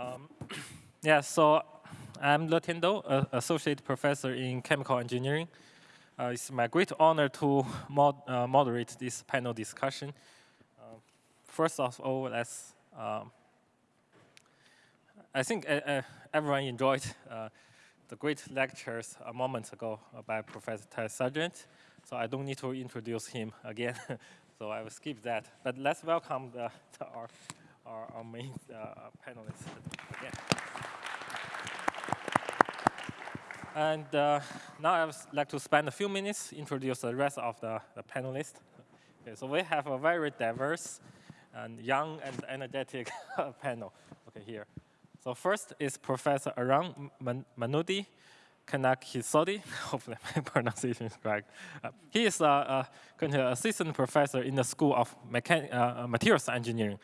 Um, yeah, so I'm Letian Dou, associate professor in chemical engineering. Uh, it's my great honor to mod uh, moderate this panel discussion. Uh, first of all, let's. Um, I think everyone enjoyed uh, the great lectures a moment ago by Professor Ted Sargent, so I don't need to introduce him again. so I will skip that. But let's welcome the, the our our, our main uh, panelists again. And uh, now I would like to spend a few minutes introduce the rest of the, the panelists. Okay, so we have a very diverse and young and energetic panel. Okay, here. So first is Professor Arun Man Manudi Kanakisodi. Hopefully my pronunciation is correct. Uh, he is uh, uh, assistant professor in the School of Mechan Materials Engineering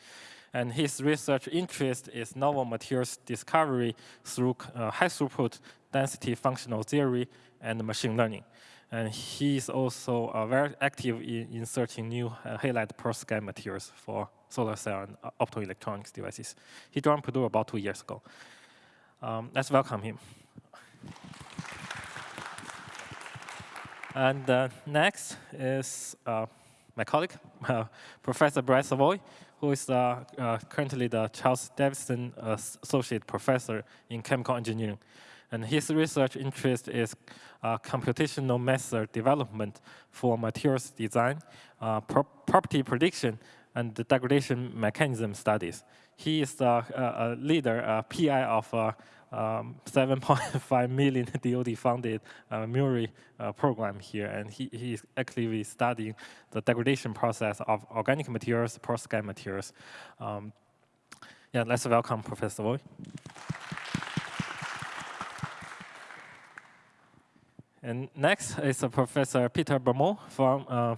and his research interest is novel materials discovery through uh, high throughput density functional theory and machine learning. And he is also uh, very active in, in searching new uh, halide perovskite materials for solar cell and uh, optoelectronics devices. He joined Purdue about two years ago. Um, let's welcome him. And uh, next is uh, my colleague, uh, Professor Brett Savoie, who is uh, uh, currently the Charles Davidson Associate Professor in Chemical Engineering. And his research interest is uh, computational method development for materials design, pro property prediction, and degradation mechanism studies. He is the leader, PI of um, 7.5 million DoD-funded uh, MURI uh, program here, and he, he's actively studying the degradation process of organic materials, perovskite materials. Um, yeah, let's welcome Professor Voy. And next is Professor Peter Bermel from uh,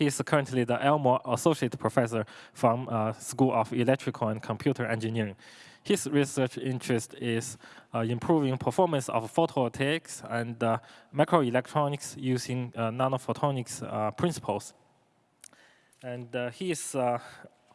he is currently the Elmore Associate Professor from uh, School of Electrical and Computer Engineering. His research interest is uh, improving performance of photovoltaics and uh, microelectronics using uh, nanophotonics uh, principles. And uh, he is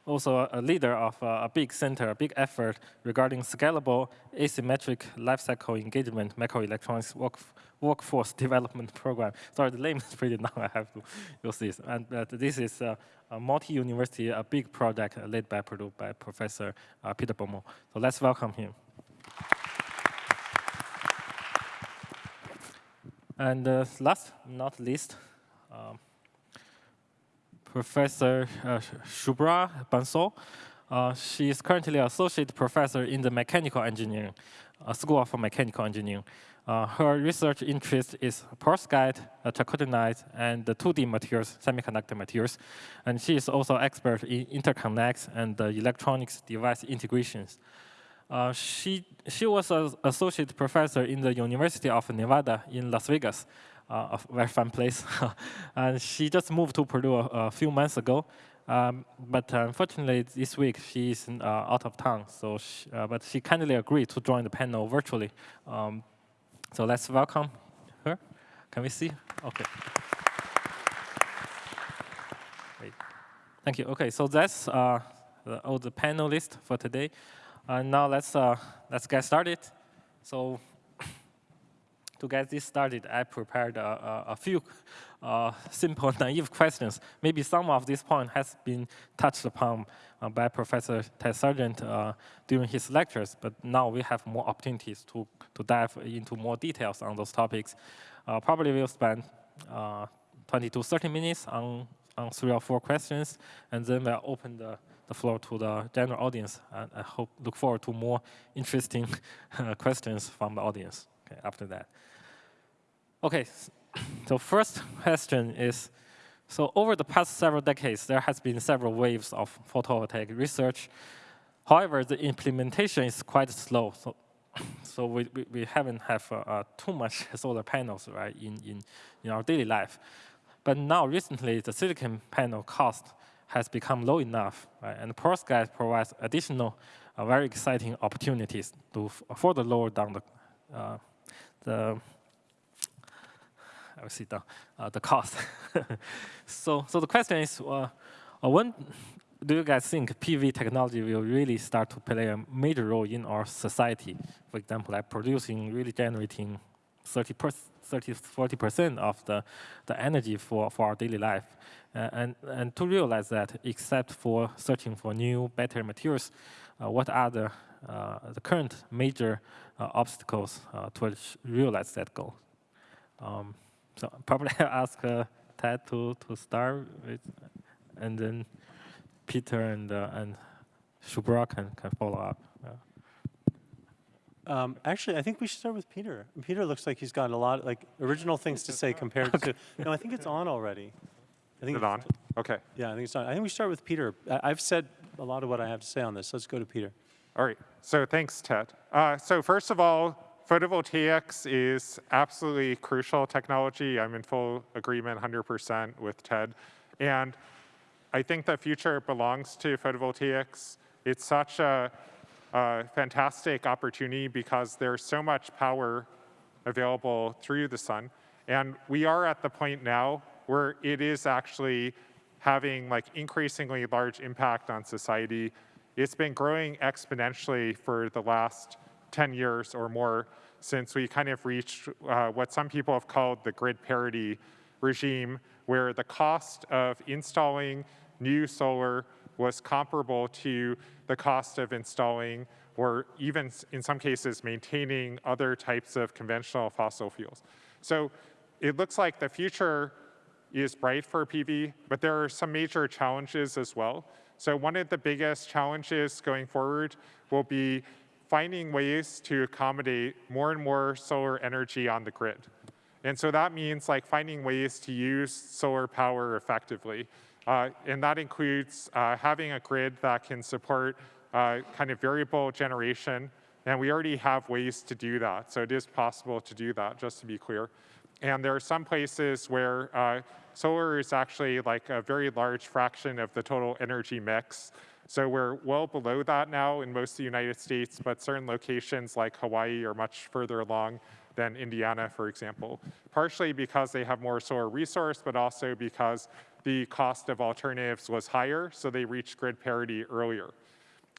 also a leader of a big center, a big effort regarding scalable asymmetric lifecycle engagement microelectronics work workforce development program. Sorry, the name is pretty long. I have to use this. And uh, this is a, multi-university, a big project led by Purdue by Professor uh, Peter Bermel. So let's welcome him. and uh, last not least, um, Professor uh, Shubhra Bansal. Uh, she is currently associate professor in the mechanical engineering, uh, School of Mechanical Engineering. Uh, her research interest is perovskite, uh, chalcogenide, and the 2D materials, semiconductor materials. And she is also expert in interconnects and uh, electronics device integrations. Uh, she, she was an associate professor in the University of Nevada in Las Vegas, uh, a very fun place. and she just moved to Purdue a, a few months ago. Um, but unfortunately, this week she is uh, out of town. So, she, but she kindly agreed to join the panel virtually. Um, so let's welcome her. Can we see? Okay. Great. Thank you. Okay, so that's uh, the, all the panelists for today. And now let's uh, let's get started. So to get this started, I prepared a, a, a few uh, simple, naive questions. Maybe some of this point has been touched upon uh, by Professor Ted Sargent uh, during his lectures, but now we have more opportunities to, to dive into more details on those topics. Uh, probably we'll spend uh, 20 to 30 minutes on, on three or four questions, and then we'll open the, the floor to the general audience. And I hope, look forward to more interesting questions from the audience okay, after that. Okay, so first question is, so over the past several decades, there has been several waves of photovoltaic research. However, the implementation is quite slow. So, so we, we, we haven't have uh, uh, too much solar panels right in, in, in our daily life. But now recently, the silicon panel cost has become low enough, right? and perovskite provides additional uh, very exciting opportunities to further lower down the, uh, the I will see the, cost. so, so the question is, uh, uh, when do you guys think PV technology will really start to play a major role in our society? For example, like producing, really generating 30 30, 40% of the, the energy for, for our daily life. Uh, and, and to realize that, except for searching for new, better materials, uh, what are the, uh, the current major uh, obstacles to realize that goal? Um, so probably I'll ask uh, Ted to, to start with, and then Peter and, and Shubhra can, can follow up. Um, actually, I think we should start with Peter. Peter looks like he's got a lot, like, original things to say compared to, no, I think it's on already. I think Is it on? Okay. Yeah, I think it's on. I think we start with Peter. I, I've said a lot of what I have to say on this. Let's go to Peter. All right. So thanks, Ted. Uh, so first of all, photovoltaics is absolutely crucial technology. I'm in full agreement 100% with Ted. And I think the future belongs to photovoltaics. It's such a a fantastic opportunity because there's so much power available through the sun. And we are at the point now where it is actually having like increasingly large impact on society. It's been growing exponentially for the last 10 years or more since we kind of reached uh, what some people have called the grid parity regime, where the cost of installing new solar was comparable to the cost of installing or even in some cases maintaining other types of conventional fossil fuels. So it looks like the future is bright for PV, but there are some major challenges as well. So one of the biggest challenges going forward will be finding ways to accommodate more and more solar energy on the grid. And so that means like finding ways to use solar power effectively. Uh, and that includes uh, having a grid that can support uh, kind of variable generation. And we already have ways to do that. So it is possible to do that, just to be clear. And there are some places where uh, solar is actually like a very large fraction of the total energy mix. So we're well below that now in most of the United States, but certain locations like Hawaii are much further along than Indiana, for example. Partially because they have more solar resource, but also because the cost of alternatives was higher, so they reached grid parity earlier.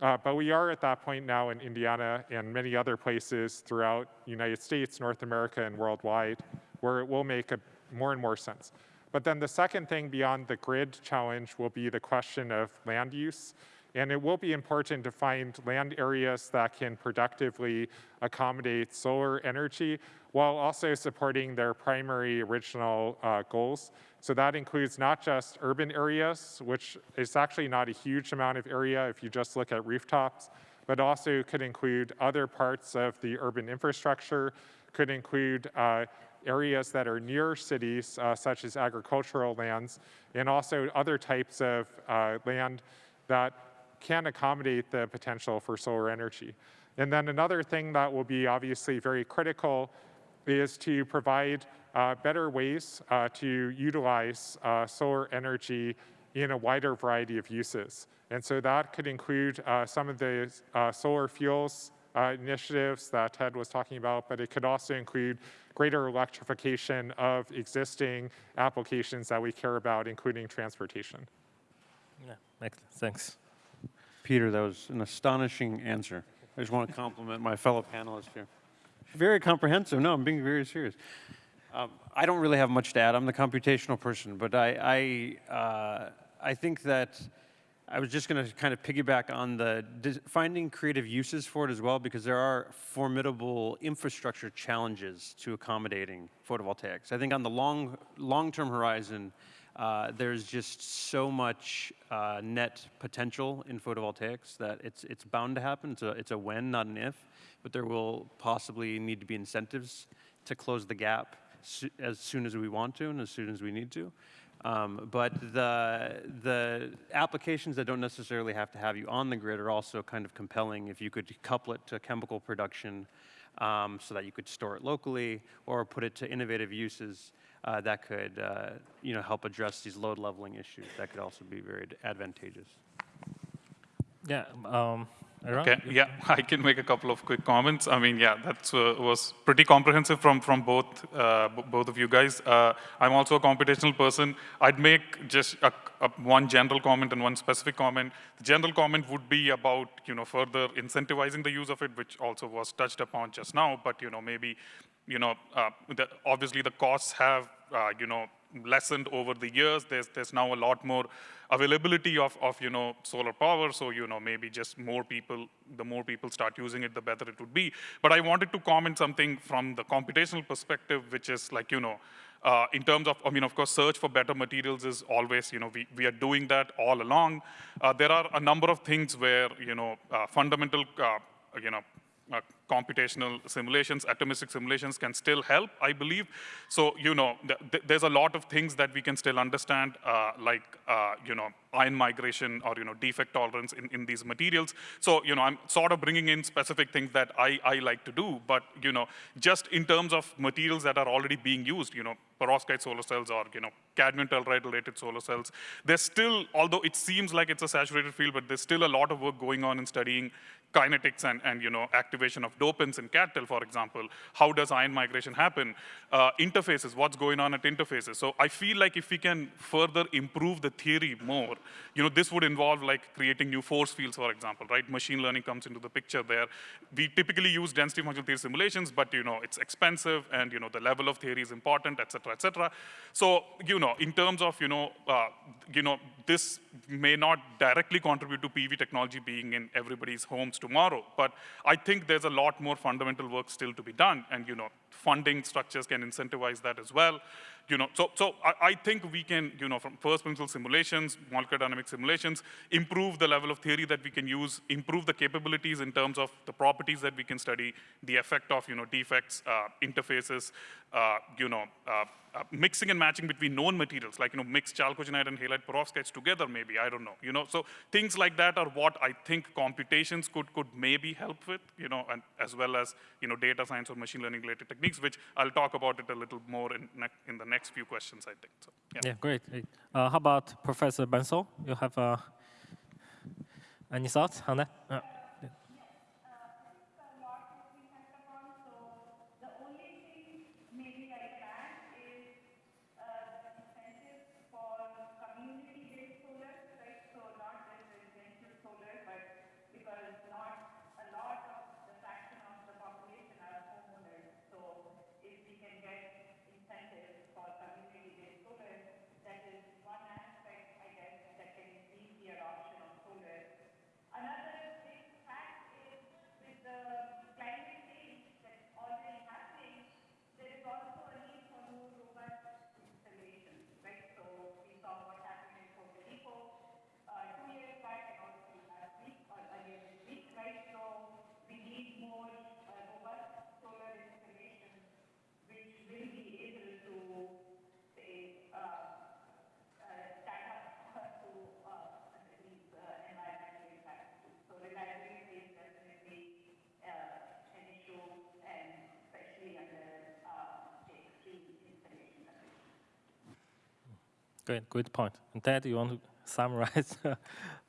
Uh, but we are at that point now in Indiana and many other places throughout the United States, North America, and worldwide, where it will make a, more and more sense. But then the second thing beyond the grid challenge will be the question of land use. And it will be important to find land areas that can productively accommodate solar energy while also supporting their primary original uh, goals. So that includes not just urban areas, which is actually not a huge amount of area if you just look at rooftops, but also could include other parts of the urban infrastructure, could include uh, areas that are near cities, uh, such as agricultural lands, and also other types of uh, land that can accommodate the potential for solar energy. And then another thing that will be obviously very critical is to provide uh, better ways uh, to utilize uh, solar energy in a wider variety of uses. And so that could include uh, some of the uh, solar fuels uh, initiatives that Ted was talking about, but it could also include greater electrification of existing applications that we care about, including transportation. Yeah. Thanks. Peter, that was an astonishing answer. I just want to compliment my fellow panelists here. Very comprehensive. No, I'm being very serious. Um, I don't really have much to add. I'm the computational person, but I, I, uh, I think that I was just going to kind of piggyback on the finding creative uses for it as well, because there are formidable infrastructure challenges to accommodating photovoltaics. I think on the long, long-term horizon, uh, there's just so much uh, net potential in photovoltaics that it's, it's bound to happen. It's a, it's a when, not an if, but there will possibly need to be incentives to close the gap as soon as we want to and as soon as we need to. Um, but the, the applications that don't necessarily have to have you on the grid are also kind of compelling if you could couple it to chemical production um, so that you could store it locally or put it to innovative uses uh, that could uh, you know, help address these load leveling issues. That could also be very advantageous. Yeah, um, Aaron? Okay, yeah, I can make a couple of quick comments. I mean, yeah, that uh, was pretty comprehensive from, from both, uh, b- both of you guys. Uh, I'm also a computational person. I'd make just a, a, one general comment and one specific comment. The general comment would be about, you know, further incentivizing the use of it, which also was touched upon just now, but, you know, maybe, you know, uh, the, obviously the costs have, uh, you know, lessened over the years. There's, there's now a lot more availability of, of, you know, solar power. So, you know, maybe just more people, the more people start using it, the better it would be. But I wanted to comment something from the computational perspective, which is like, you know, uh, in terms of, I mean, of course, search for better materials is always, you know, we, we are doing that all along. Uh, there are a number of things where, you know, uh, fundamental, uh, you know, uh, computational simulations, atomistic simulations can still help, I believe. So, you know, th th there's a lot of things that we can still understand, uh, like, uh, you know, ion migration or, you know, defect tolerance in, in these materials. So, you know, I'm sort of bringing in specific things that I, I like to do, but, you know, just in terms of materials that are already being used, you know, perovskite solar cells or, you know, cadmium telluride related solar cells, there's still, although it seems like it's a saturated field, but there's still a lot of work going on in studying kinetics and, and you know, activation of dopants in CadTel, for example. How does ion migration happen? Uh, interfaces, what's going on at interfaces? So I feel like if we can further improve the theory more, you know, this would involve like creating new force fields, for example, right? Machine learning comes into the picture there. We typically use density functional theory simulations, but you know, it's expensive and you know, the level of theory is important, et cetera, et cetera. So, you know, in terms of, you know, uh, you know, this may not directly contribute to PV technology being in everybody's homes tomorrow, but I think there's a lot more fundamental work still to be done, and you know, funding structures can incentivize that as well. You know, so so I, I think we can, you know, from first principle simulations, molecular dynamic simulations, improve the level of theory that we can use, improve the capabilities in terms of the properties that we can study, the effect of you know defects, uh, interfaces, uh, you know. Uh, uh, mixing and matching between known materials, like you know, mix chalcogenide and halide perovskites together, maybe I don't know. You know, so things like that are what I think computations could could maybe help with. You know, and as well as you know, data science or machine learning related techniques, which I'll talk about it a little more in in the next few questions, I think. So, yeah. Yeah, great. great. Uh, how about Professor Bansal? You have uh, any thoughts on that? Uh, The only thing maybe I can add is uh, the incentive for community-based solar, right? So not just residential solar, but because not a lot of the fraction of the population are homeowners. So if we can get incentives for community-based solar, that is one aspect, I guess, that can increase the adoption of solar. Another big fact is with the climate change that's already happening, there is also a need for more robust installations, right? So we saw what happened in Puerto Rico uh, two years back and also last week or earlier this week, right? So we need more uh, robust solar installations which will be able to say uh, uh, stand up to uh, these uh, environmental impacts. So reliability is definitely uh, an issue, and especially under uh, say, extreme installation conditions. Great, good point. And Ted, you want to summarize?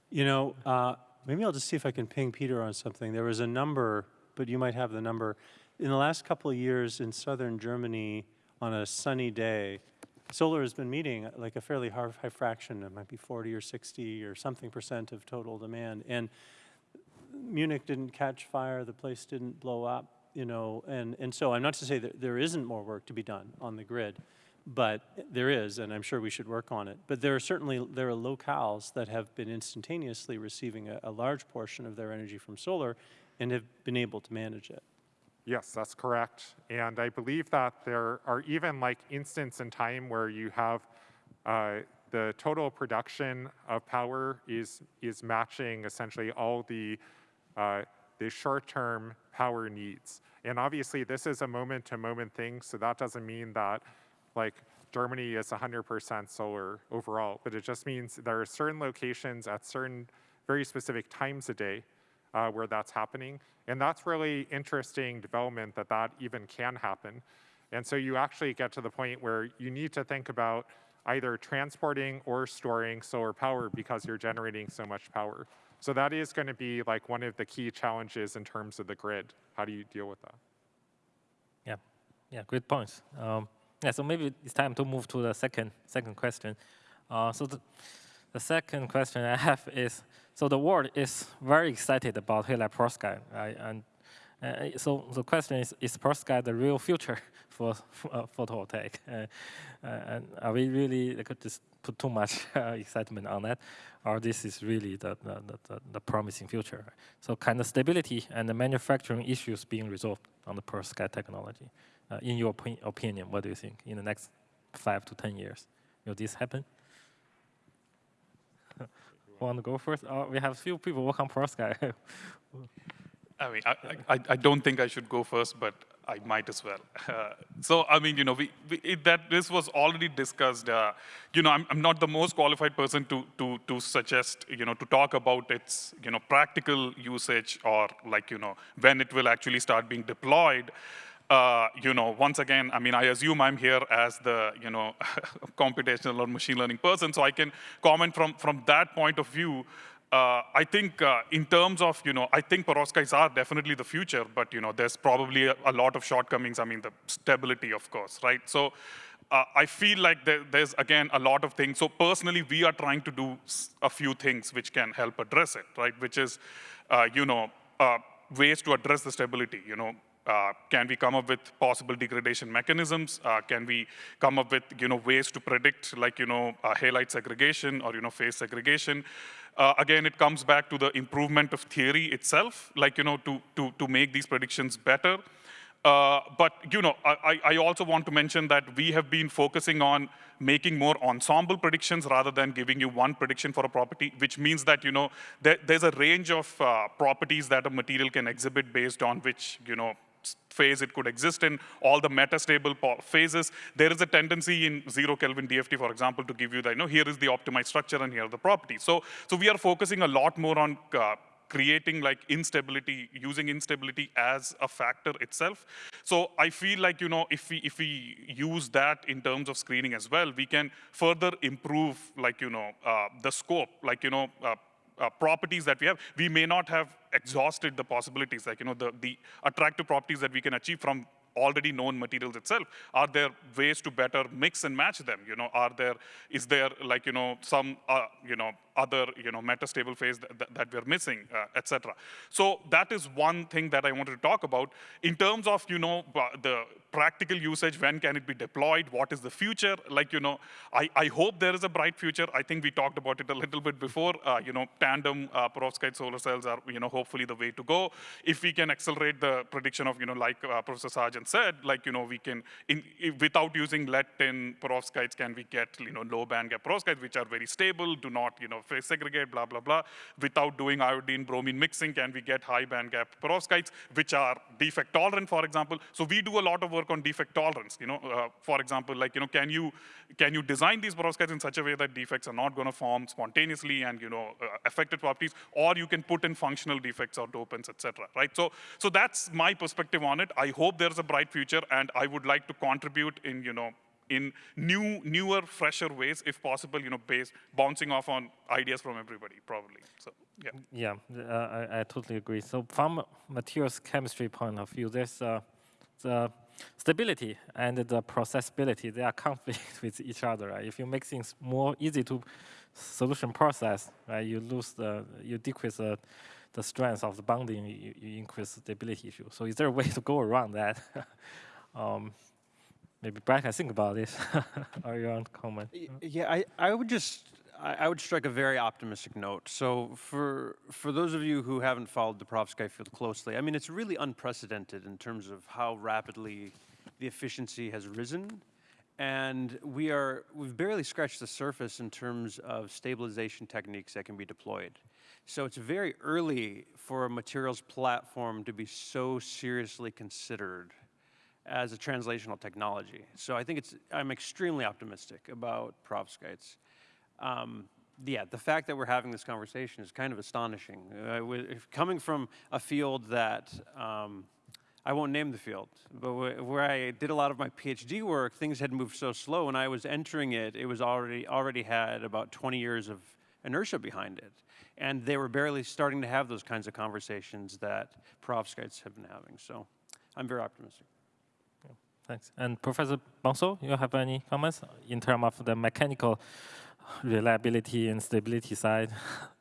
You know, uh, maybe I'll just see if I can ping Peter on something. There was a number, but you might have the number. In the last couple of years in southern Germany, on a sunny day, solar has been meeting uh, like a fairly high, high fraction. It might be 40 or 60 or something percent of total demand. And Munich didn't catch fire, the place didn't blow up, you know, and, and so I'm not to say that there isn't more work to be done on the grid, but there is, and I'm sure we should work on it. But there are certainly, there are locales that have been instantaneously receiving a, a large portion of their energy from solar and have been able to manage it. Yes, that's correct. And I believe that there are even like instants in time where you have uh, the total production of power is is matching essentially all the uh, the short-term power needs. And obviously, this is a moment-to-moment thing, so that doesn't mean that like Germany is 100% solar overall, but it just means there are certain locations at certain very specific times a day uh, where that's happening. And that's really interesting development that that even can happen. And so you actually get to the point where you need to think about either transporting or storing solar power because you're generating so much power. So that is going to be like one of the key challenges in terms of the grid. How do you deal with that? Yeah, yeah, great points. Um, yeah, so maybe it's time to move to the second second question. Uh, so the, the second question I have is, so the world is very excited about Halide perovskite, right? And uh, so the question is, is perovskite the real future for uh, photovoltaic? Uh, uh, and are we really could just put too much uh, excitement on that, or this is really the, the, the, the promising future? So kind of stability and the manufacturing issues being resolved on the perovskite technology. Uh, in your opi- opinion, what do you think in the next five to 10 years? Will this happen? Want to go first? Oh, we have few people work on perovskite. I mean, I, I, I don't think I should go first, but I might as well. Uh, so, I mean, you know, we, we, it, that this was already discussed. Uh, you know, I'm, I'm not the most qualified person to, to, to suggest, you know, to talk about its, you know, practical usage or like, you know, when it will actually start being deployed. Uh, you know, once again, I mean, I assume I'm here as the, you know, computational or machine learning person, so I can comment from, from that point of view. Uh, I think uh, in terms of, you know, I think perovskites are definitely the future, but, you know, there's probably a, a lot of shortcomings. I mean, the stability, of course, right? So uh, I feel like there, there's, again, a lot of things. So personally, we are trying to do a few things which can help address it, right? Which is, uh, you know, uh, ways to address the stability, you know, uh, can we come up with possible degradation mechanisms? Uh, can we come up with you know ways to predict like you know uh, halide segregation or you know phase segregation? Uh, again, it comes back to the improvement of theory itself, like you know to to to make these predictions better. Uh, but you know, I, I also want to mention that we have been focusing on making more ensemble predictions rather than giving you one prediction for a property, which means that you know there, there's a range of properties that a material can exhibit based on which you know phase it could exist in, all the metastable phases. There is a tendency in zero Kelvin DFT, for example, to give you that, you know, here is the optimized structure and here are the properties. So, so we are focusing a lot more on uh, creating like instability, using instability as a factor itself. So I feel like, you know, if we, if we use that in terms of screening as well, we can further improve like, you know, uh, the scope, like, you know, uh, uh, properties that we have, we may not have exhausted the possibilities, like, you know, the, the attractive properties that we can achieve from already known materials itself? Are there ways to better mix and match them? You know, are there, is there like, you know, some, uh, you know, other, you know, metastable phase that, that, that we're missing, uh, etc. So that is one thing that I wanted to talk about. In terms of, you know, the practical usage, when can it be deployed, what is the future? Like, you know, I, I hope there is a bright future. I think we talked about it a little bit before. Uh, you know, tandem uh, perovskite solar cells are, you know, hopefully the way to go. If we can accelerate the prediction of, you know, like uh, Professor Sargent said, like, you know, we can, in, if, without using lead-tin perovskites, can we get, you know, low band gap perovskites, which are very stable, do not, you know, phase segregate, blah, blah, blah. Without doing iodine bromine mixing, can we get high band gap perovskites, which are defect tolerant, for example. So we do a lot of work on defect tolerance. You know, uh, for example, like, you know, can you, can you design these perovskites in such a way that defects are not going to form spontaneously and, you know, uh, affected properties, or you can put in functional defects or dopants, etc. right? So, so that's my perspective on it. I hope there's a bright future, and I would like to contribute in, you know, in new, newer, fresher ways, if possible, you know, based, bouncing off on ideas from everybody, probably. So, yeah. Yeah, uh, I, I, totally agree. So from materials chemistry point of view, there's uh, the stability and the processability, they are conflict with each other. Right? If you make things more easy to solution process, right, you lose the, you decrease the, the strength of the bonding, you, you increase the stability issue. So is there a way to go around that? um, maybe Brad can think about this. Are you on comment? Yeah, I, I would just I, would strike a very optimistic note. So for for those of you who haven't followed the perovskite field closely, I mean it's really unprecedented in terms of how rapidly the efficiency has risen. And we are we've barely scratched the surface in terms of stabilization techniques that can be deployed. So it's very early for a materials platform to be so seriously considered as a translational technology. So I think it's, I'm extremely optimistic about perovskites. Um, yeah, the fact that we're having this conversation is kind of astonishing. Uh, coming from a field that, um, I won't name the field, but where I did a lot of my PhD work, things had moved so slow. When I was entering it, it was already, already had about 20 years of inertia behind it. And they were barely starting to have those kinds of conversations that perovskites have been having. So I'm very optimistic. Thanks. And Professor Bansal, you have any comments in terms of the mechanical reliability and stability side?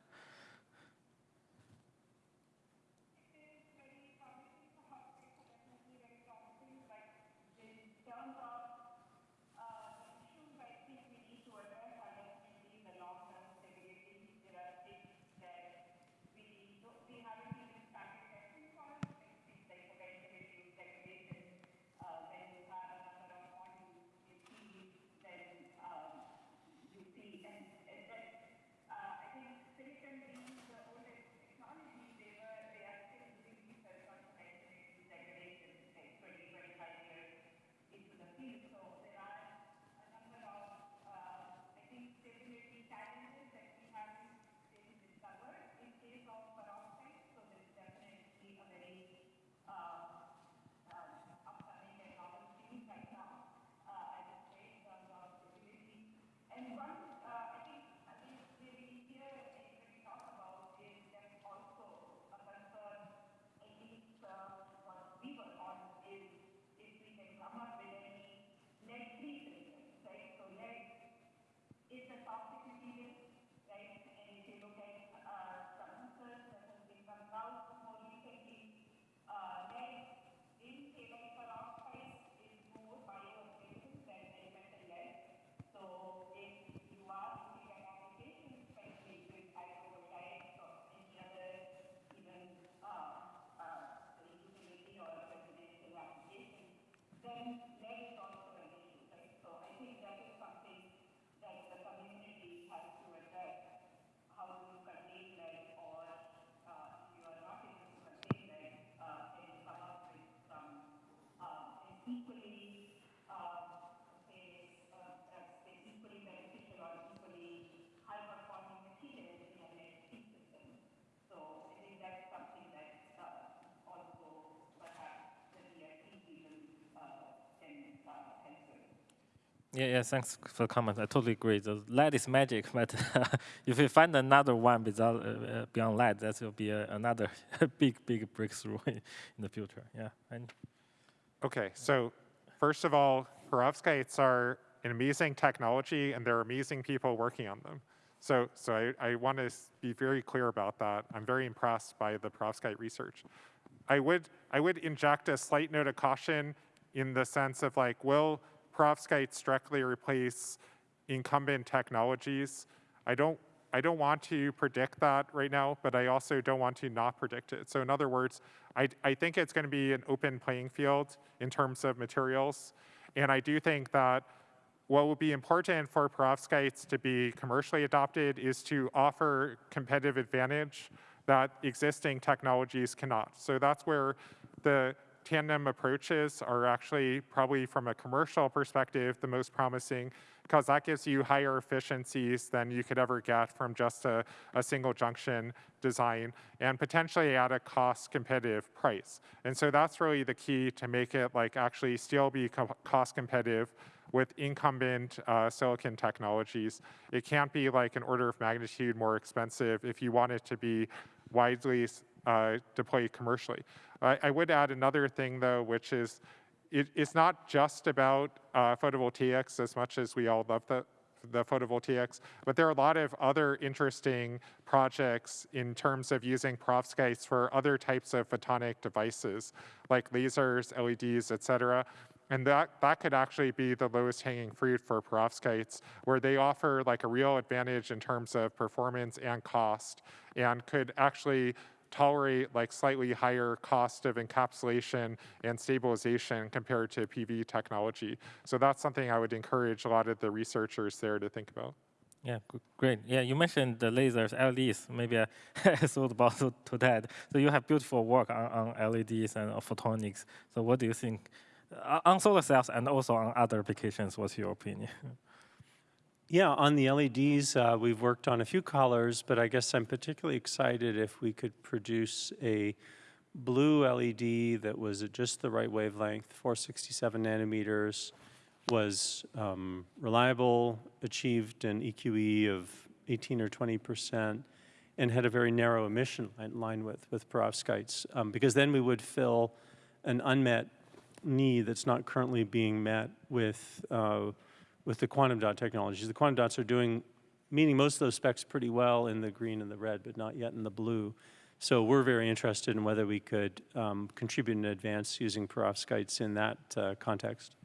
Yeah, yeah, thanks for the comment. I totally agree. The lead is magic, but if you find another one without, uh, uh, beyond lead, that will be a, another big, big breakthrough in the future. Yeah. And Okay, so first of all, perovskites are an amazing technology, and there are amazing people working on them. So, so I, I want to be very clear about that. I'm very impressed by the perovskite research. I would, I would inject a slight note of caution in the sense of like, will perovskites directly replace incumbent technologies? I don't, I don't want to predict that right now, but I also don't want to not predict it. So in other words, I, I think it's going to be an open playing field in terms of materials. And I do think that what will be important for perovskites to be commercially adopted is to offer competitive advantage that existing technologies cannot. So that's where the tandem approaches are actually probably from a commercial perspective the most promising because that gives you higher efficiencies than you could ever get from just a, a single junction design and potentially at a cost competitive price. And so that's really the key to make it like actually still be co cost competitive with incumbent uh, silicon technologies. It can't be like an order of magnitude more expensive if you want it to be widely uh, deployed commercially. I, I, would add another thing though, which is it, it's not just about uh, photovoltaics as much as we all love the, the photovoltaics, but there are a lot of other interesting projects in terms of using perovskites for other types of photonic devices, like lasers, LEDs, et cetera. And that, that could actually be the lowest hanging fruit for perovskites, where they offer like a real advantage in terms of performance and cost, and could actually tolerate like slightly higher cost of encapsulation and stabilization compared to PV technology. So that's something I would encourage a lot of the researchers there to think about. Yeah, great. Yeah, you mentioned the lasers, LEDs. Maybe I thought about to that. So you have beautiful work on, on LEDs and photonics. So what do you think uh, on solar cells and also on other applications? What's your opinion? Yeah, on the LEDs, uh, we've worked on a few colors, but I guess I'm particularly excited if we could produce a blue LED that was at just the right wavelength, 467 nanometers, was um, reliable, achieved an EQE of 18 or 20 percent, and had a very narrow emission line, line width with perovskites, um, because then we would fill an unmet need that's not currently being met with, uh, with the quantum dot technologies. The quantum dots are doing, meeting most of those specs pretty well in the green and the red, but not yet in the blue. So we're very interested in whether we could um, contribute in advance using perovskites in that uh, context.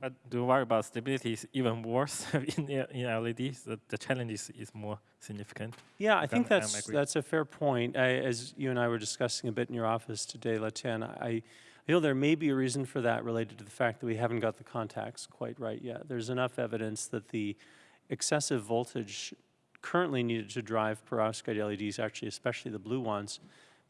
But do you worry about stability is even worse in, in LEDs? The, the challenge is, is more significant. Yeah, I think that's that's a fair point. I, as you and I were discussing a bit in your office today, Letian, I, Feel there may be a reason for that related to the fact that we haven't got the contacts quite right yet. There's enough evidence that the excessive voltage currently needed to drive perovskite LEDs, actually especially the blue ones,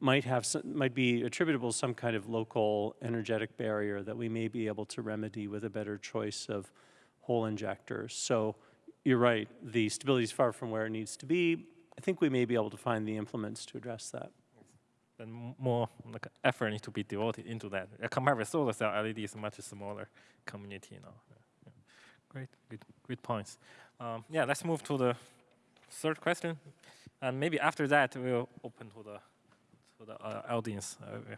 might have some, might be attributable to some kind of local energetic barrier that we may be able to remedy with a better choice of hole injectors. So you're right, the stability is far from where it needs to be. I think we may be able to find the implements to address that. Then more like effort needs to be devoted into that. Compared with solar cell, LED is a much smaller community now. Great, good, good points. Um, yeah, let's move to the third question, and maybe after that we'll open to the to the uh, audience. Uh, we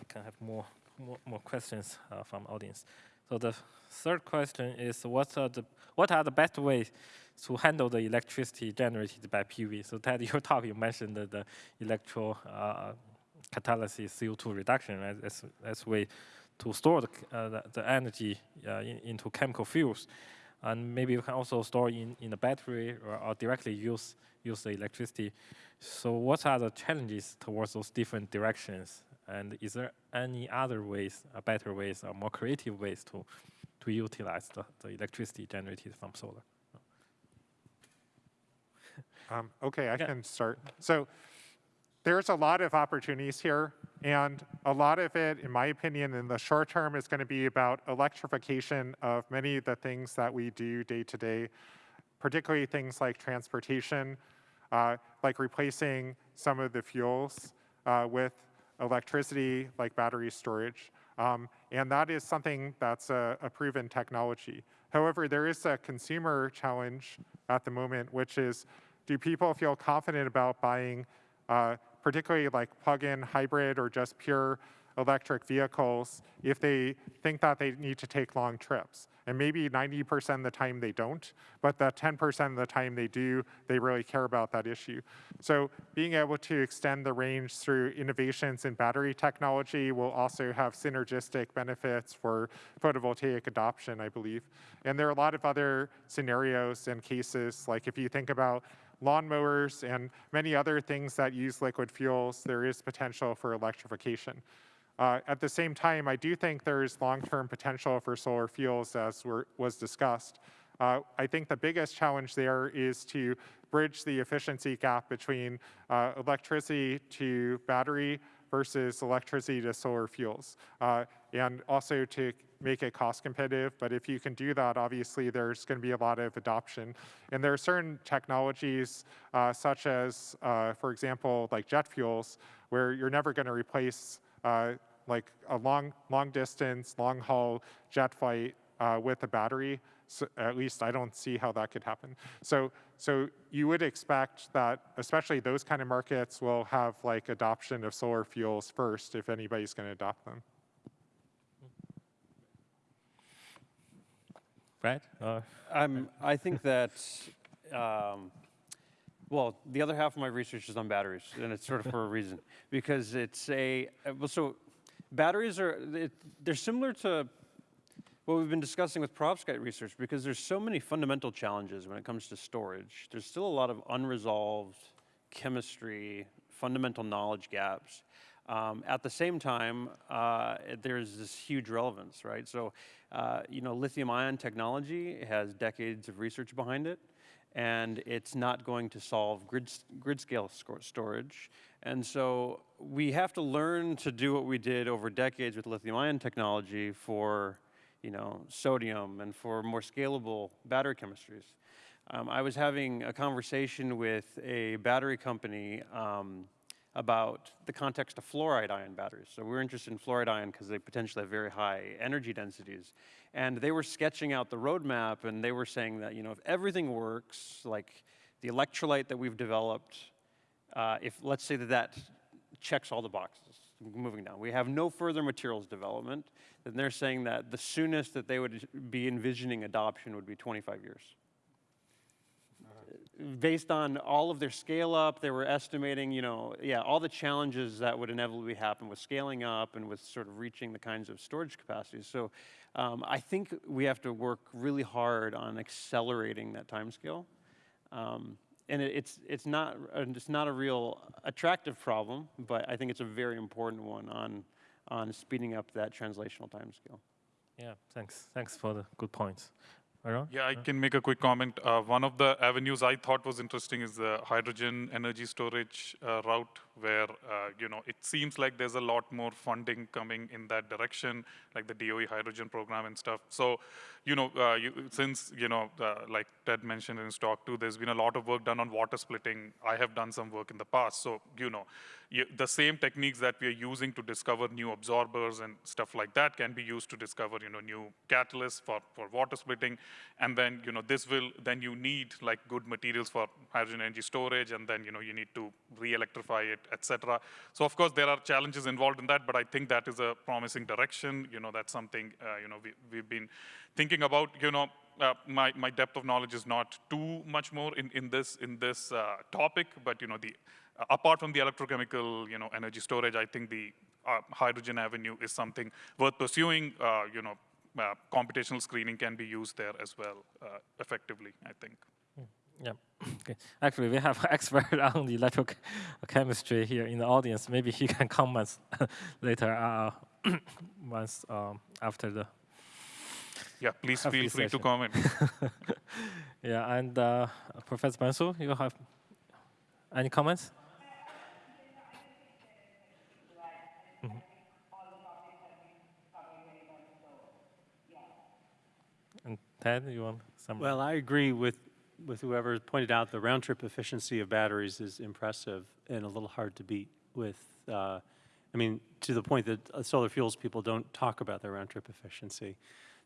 we can have more more, more questions uh, from audience. So the third question is what are the what are the best ways to handle the electricity generated by PV? So Ted, your talk you mentioned the, the electro uh, catalysis CO2 reduction as as, as way to store the, uh, the, the energy uh, in, into chemical fuels, and maybe you can also store in in a battery or, or directly use use the electricity. So what are the challenges towards those different directions? And is there any other ways, uh, better ways, or more creative ways to to utilize the, the electricity generated from solar? Um, okay, I Yeah. can start. So there's a lot of opportunities here, and a lot of it, in my opinion, in the short term is going to be about electrification of many of the things that we do day to day, particularly things like transportation, uh, like replacing some of the fuels uh, with electricity, like battery storage. Um, and that is something that's a, a proven technology. However, there is a consumer challenge at the moment, which is do people feel confident about buying, uh, particularly like plug-in hybrid or just pure electric vehicles, if they think that they need to take long trips? And maybe 90% of the time they don't, but that 10% of the time they do, they really care about that issue. So being able to extend the range through innovations in battery technology will also have synergistic benefits for photovoltaic adoption, I believe. And there are a lot of other scenarios and cases, like if you think about lawnmowers and many other things that use liquid fuels, there is potential for electrification. Uh, at the same time, I do think there's long-term potential for solar fuels, as were, was discussed. Uh, I think the biggest challenge there is to bridge the efficiency gap between uh, electricity to battery versus electricity to solar fuels, uh, and also to make it cost competitive. But if you can do that, obviously there's going to be a lot of adoption. And there are certain technologies, uh, such as, uh, for example, like jet fuels, where you're never going to replace like a long, long distance, long haul jet flight uh, with a battery. So at least I don't see how that could happen. So, so you would expect that, especially those kind of markets, will have like adoption of solar fuels first if anybody's going to adopt them. Right? Uh, I'm, I think that, um, well, the other half of my research is on batteries, and it's sort of for a reason. Because it's a, well, so batteries are, it, they're similar to what we've been discussing with perovskite research because there's so many fundamental challenges when it comes to storage. There's still a lot of unresolved chemistry, fundamental knowledge gaps. Um, at the same time, uh, there's this huge relevance, right? So, uh, you know, lithium-ion technology has decades of research behind it, and it's not going to solve grid, grid scale storage. And so we have to learn to do what we did over decades with lithium-ion technology for, you know, sodium and for more scalable battery chemistries. Um, I was having a conversation with a battery company um, about the context of fluoride ion batteries. So we're interested in fluoride ion because they potentially have very high energy densities. And they were sketching out the roadmap and they were saying that, you know, if everything works, like the electrolyte that we've developed uh, if let's say that that checks all the boxes, moving down, we have no further materials development, then they're saying that the soonest that they would be envisioning adoption would be 25 years based on all of their scale up, they were estimating, you know, yeah, all the challenges that would inevitably happen with scaling up and with sort of reaching the kinds of storage capacities. So um, I think we have to work really hard on accelerating that timescale. Um, and it, it's, it's, not, it's not a real attractive problem, but I think it's a very important one on, on speeding up that translational timescale. Yeah, thanks. Thanks for the good points. Yeah, I can make a quick comment. Uh, one of the avenues I thought was interesting is the hydrogen energy storage uh, route, where uh, you know it seems like there's a lot more funding coming in that direction, like the DOE hydrogen program and stuff. So, you know, uh, you, since you know, uh, like Ted mentioned in his talk too, there's been a lot of work done on water splitting. I have done some work in the past, so you know, the same techniques that we are using to discover new absorbers and stuff like that can be used to discover, you know, new catalysts for, for water splitting. And then, you know, this will, then you need like good materials for hydrogen energy storage, and then, you know, you need to re-electrify it, etc. So of course, there are challenges involved in that, but I think that is a promising direction. You know, that's something, uh, you know, we, we've been thinking about, you know, uh, my, my depth of knowledge is not too much more in, in this, in this uh, topic, but you know, the uh, apart from the electrochemical, you know, energy storage, I think the uh, hydrogen avenue is something worth pursuing. Uh, you know, computational screening can be used there as well effectively, I think. Yeah. Okay. Actually, we have an expert on the electrochemistry here in the audience. Maybe he can comment later once um, after the. Yeah, please feel this free to comment. yeah, and uh, Professor Bansal, you have any comments? Mhm. And Ted, you want some? Well, I agree with, with whoever pointed out the round trip efficiency of batteries is impressive and a little hard to beat with, uh, I mean, to the point that uh, solar fuels people don't talk about their round trip efficiency.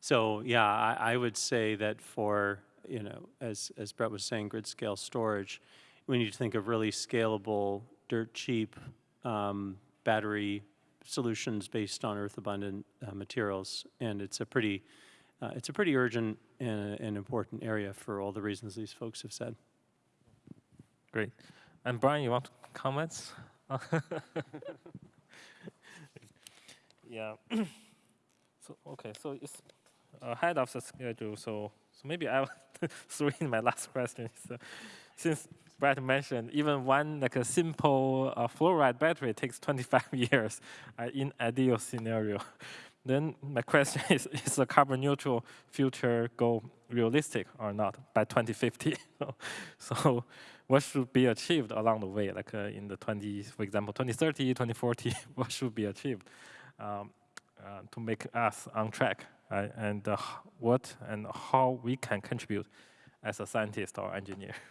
So yeah, I, I would say that for, you know, as, as Brett was saying, grid scale storage, we need to think of really scalable, dirt cheap um, battery solutions based on earth abundant uh, materials. And it's a pretty, uh, it's a pretty urgent and, and important area for all the reasons these folks have said. Great. And Brian, you want comments? yeah. so okay, so it's ahead of the schedule. So so maybe I will throw in my last question. So since Brett mentioned even one like a simple uh, fluoride battery takes 25 years uh, in ideal scenario. Then my question is: Is the carbon neutral future goal realistic or not by 2050? so, what should be achieved along the way, like uh, in the 20, for example, 2030, 2040? What should be achieved um, uh, to make us on track, uh, and uh, what and how we can contribute as a scientist or engineer?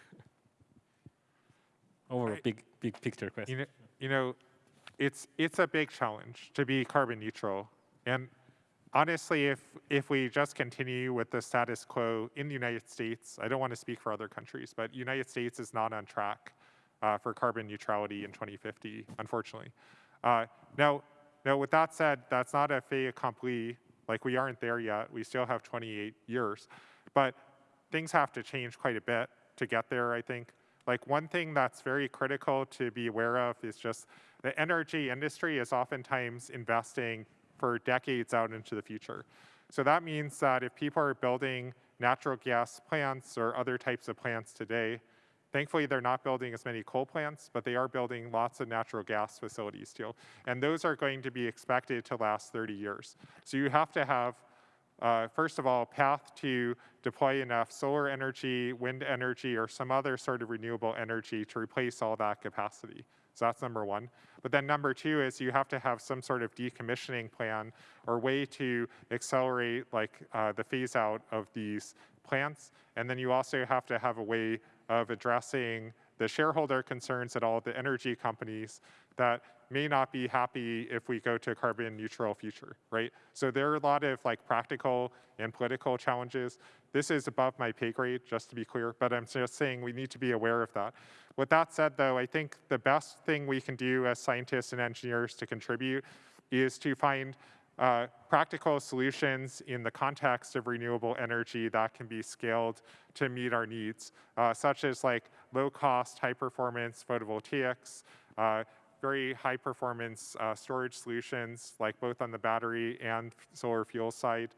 Over a I- big, big picture question. You know, you know, it's it's a big challenge to be carbon neutral. And honestly, if if we just continue with the status quo in the United States, I don't want to speak for other countries, but United States is not on track uh, for carbon neutrality in 2050, unfortunately. Uh, now, now, with that said, that's not a fait accompli. Like we aren't there yet. We still have 28 years, but things have to change quite a bit to get there. I think. Like one thing that's very critical to be aware of is just the energy industry is oftentimes investing for decades out into the future. So that means that if people are building natural gas plants or other types of plants today, thankfully they're not building as many coal plants, but they are building lots of natural gas facilities still. And those are going to be expected to last 30 years. So you have to have uh, first of all, a path to deploy enough solar energy, wind energy, or some other sort of renewable energy to replace all that capacity. So that's number one. But then number two is you have to have some sort of decommissioning plan or way to accelerate like uh, the phase out of these plants. And then you also have to have a way of addressing the shareholder concerns at all the energy companies that may not be happy if we go to a carbon neutral future, right? So there are a lot of like practical and political challenges. This is above my pay grade, just to be clear, but I'm just saying we need to be aware of that. With that said, though, I think the best thing we can do as scientists and engineers to contribute is to find uh, practical solutions in the context of renewable energy that can be scaled to meet our needs, uh, such as like low cost, high performance photovoltaics, uh, very high performance uh, storage solutions, like both on the battery and solar fuel side.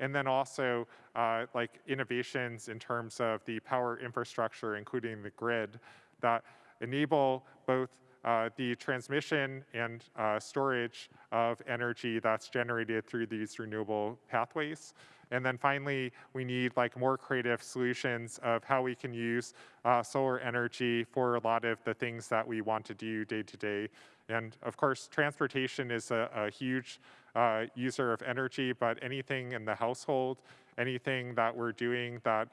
And then also uh, like innovations in terms of the power infrastructure, including the grid, that enable both uh, the transmission and uh, storage of energy that's generated through these renewable pathways. And then finally, we need like more creative solutions of how we can use uh, solar energy for a lot of the things that we want to do day to day. And of course, transportation is a, a huge uh, user of energy, but anything in the household, anything that we're doing that